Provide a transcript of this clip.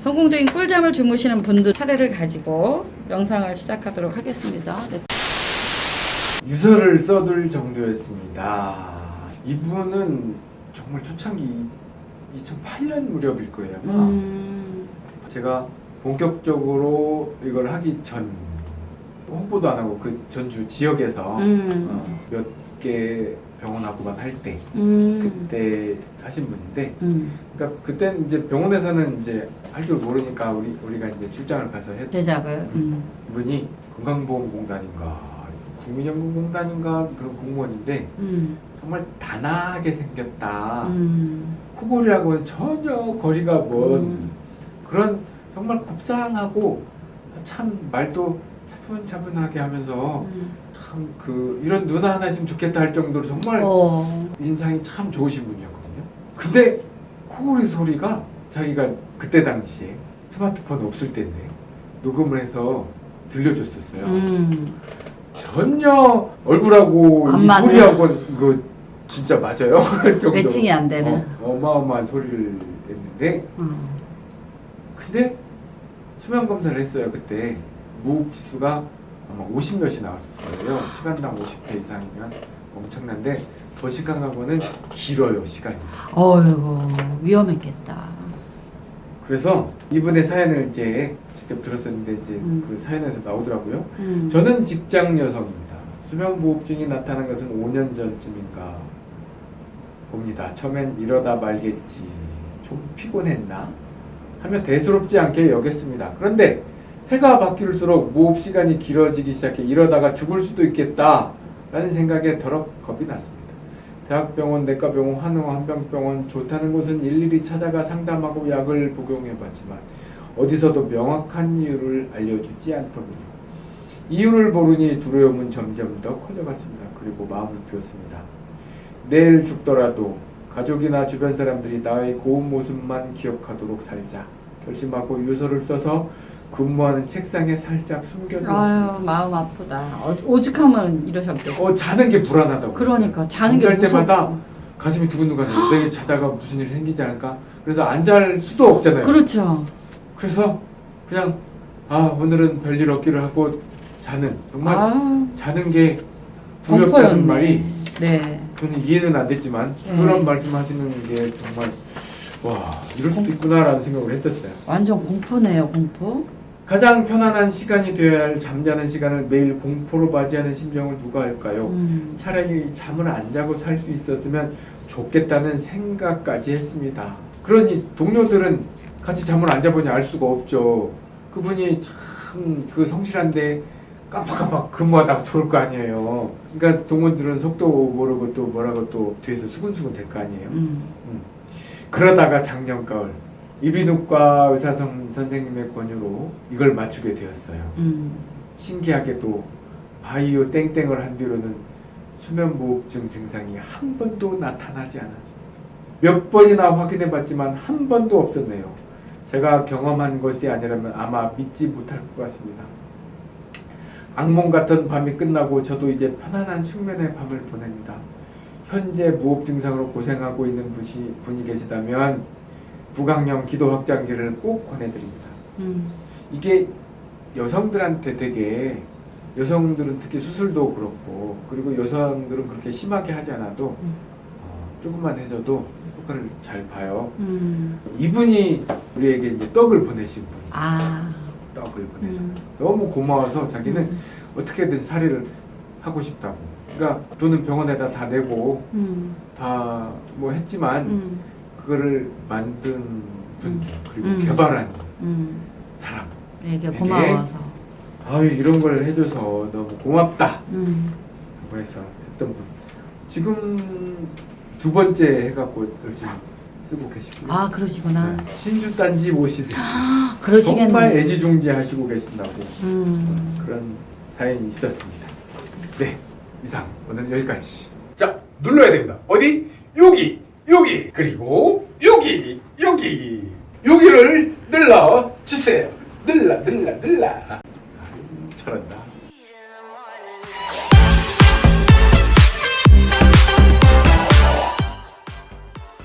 성공적인 꿀잠을 주무시는 분들 사례를 가지고 영상을 시작하도록 하겠습니다. 네. 유서를 써둘 정도였습니다. 이분은 정말 초창기 2008년 무렵일 거예요. 음, 제가 본격적으로 이걸 하기 전 홍보도 안 하고 그 전주 지역에서 음, 어, 몇개 병원하고만 할때 음, 그때 하신 분인데 음. 그러니까 그땐 이제 병원에서는 이제 할 줄 모르니까 우리 우리가 이제 출장을 가서 했 제작을. 음. 이분이 건강보험공단인가 국민연금공단인가 그런 공무원인데 음, 정말 단아하게 생겼다. 음, 코골이하고는 전혀 거리가 먼 음. 그런 정말 곱상하고 참 말도 차분차분하게 하면서 음. 참그 이런 누나 하나 있으면 좋겠다 할 정도로 정말 어, 인상이 참 좋으신 분이었거든요. 근데 코골이 소리가 자기가 그때 당시에 스마트폰 없을 때인데 녹음을 해서 들려줬었어요. 음, 전혀 얼굴하고. 소리하고 이거 진짜 맞아요. 매칭이 안 되는. 어, 어마어마한 소리를 냈는데 음. 근데 수면 검사를 했어요 그때 무흡 지수가 아마 50 몇이 나왔을 거예요. 시간당 50회 이상이면 엄청난데 거는 길어요 시간이. 어이구 위험했겠다. 그래서 이분의 사연을 이제 직접 들었었는데 이제 음. 그 사연에서 나오더라고요. 음. 저는 직장 여성입니다. 수면무호흡증이 나타난 것은 5년 전쯤인가 봅니다. 처음엔 이러다 말겠지. 좀 피곤했나? 하며 대수롭지 않게 여겼습니다. 그런데 해가 바뀔수록 무호흡 시간이 길어지기 시작해 이러다가 죽을 수도 있겠다. 라는 생각에 더럽 겁이 났습니다. 대학병원, 내과병원, 한의원, 한병병원 좋다는 곳은 일일이 찾아가 상담하고 약을 복용해봤지만 어디서도 명확한 이유를 알려주지 않더군요. 이유를 모르니 두려움은 점점 더 커져갔습니다. 그리고 마음을 비웠습니다. 내일 죽더라도 가족이나 주변 사람들이 나의 고운 모습만 기억하도록 살자. 결심하고 유서를 써서 근무하는 책상에 살짝 숨겨두었습니다. 아유 마음 아프다. 어, 오죽하면 이러셨겠어. 어 자는 게 불안하다고. 그러니까 자는 게 잠잘 때마다 무섭고. 가슴이 두근두근해요. 내일 자다가 무슨 일이 생기지 않을까? 그래서 안 잘 수도 없잖아요. 그렇죠. 그래서 그냥 아 오늘은 별일 없기를 하고 자는 정말 아, 자는 게 두렵다는. 말이 네. 저는 이해는 안 됐지만 네. 그런 말씀하시는 게 정말 와 이럴 수도 있구나라는 생각을 했었어요. 완전 공포네요 공포. 가장 편안한 시간이 되어야 할 잠자는 시간을 매일 공포로 맞이하는 심정을 누가 할까요? 음. 차라리 잠을 안 자고 살 수 있었으면 좋겠다는 생각까지 했습니다. 그러니 동료들은 같이 잠을 안 자보니 알 수가 없죠. 그분이 참 그 성실한데 깜빡깜빡 근무하다가 졸을 거 아니에요. 그러니까 동원들은 속도 모르고 또 뭐라고 또 뒤에서 수근수근 될 거 아니에요. 음. 음. 그러다가 작년 가을 이비인후과 의사 선- 선생님의 권유로 이걸 맞추게 되었어요. 음. 신기하게도 바이오 땡땡을 한 뒤로는 수면무호흡증 증상이 한 번도 나타나지 않았습니다. 몇 번이나 확인해 봤지만 한 번도 없었네요. 제가 경험한 것이 아니라면 아마 믿지 못할 것 같습니다. 악몽 같은 밤이 끝나고 저도 이제 편안한 숙면의 밤을 보냅니다. 현재 무호흡 증상으로 고생하고 있는 분이 계시다면 구강용 기도 확장기를 꼭 권해드립니다. 음. 이게 여성들한테 되게 여성들은 특히 수술도 그렇고 그리고 여성들은 그렇게 심하게 하지 않아도 음. 어, 조금만 해줘도 효과를 잘 봐요. 음. 이분이 우리에게 이제 떡을 보내신 분, 아. 떡을 보내신 음. 분. 너무 고마워서 자기는 음. 어떻게든 살이를 하고 싶다고. 그러니까 돈은 병원에다 다 내고 음. 다뭐 했지만 음. 그거를 만든 분 그리고 음. 개발한 음. 사람. 되게 고마워서. 아유 이런 걸 해줘서 너무 고맙다. 음. 라고 해서 했던 분. 지금 두 번째 해갖고 열심히 쓰고 계시고요. 아 그러시구나. 네. 신주 딴지 모시듯이 아, 그러시겠네. 정말 애지중지하시고 계신다고 음. 그런 사연이 있었습니다. 네 이상 오늘 여기까지. 자 눌러야 됩니다. 어디 여기 여기 그리고 여기 여기 여기를 눌러 주세요. 눌러 눌러. 아유, 잘한다.